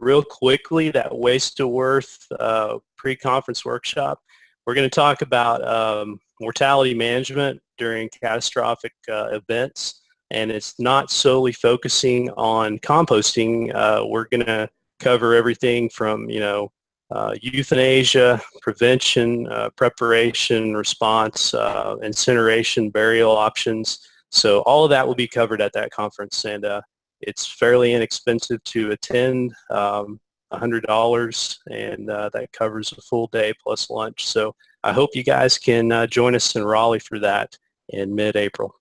real quickly that waste to worth uh, pre-conference workshop. We're going to talk about um, mortality management during catastrophic uh, events and it's not solely focusing on composting. Uh, we're going to cover everything from, you know, uh, euthanasia, prevention, uh, preparation, response, uh, incineration, burial options. So all of that will be covered at that conference and it's fairly inexpensive to attend, um, $100 and uh, that covers a full day plus lunch. So I hope you guys can uh, join us in Raleigh for that in mid-April.